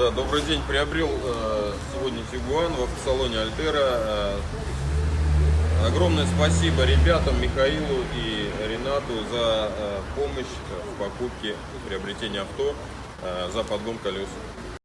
Да, добрый день. Приобрел э, сегодня Тигуан в автосалоне Альтера. Э, огромное спасибо ребятам Михаилу и Ренату за э, помощь в покупке, приобретении авто, э, за подгон колес.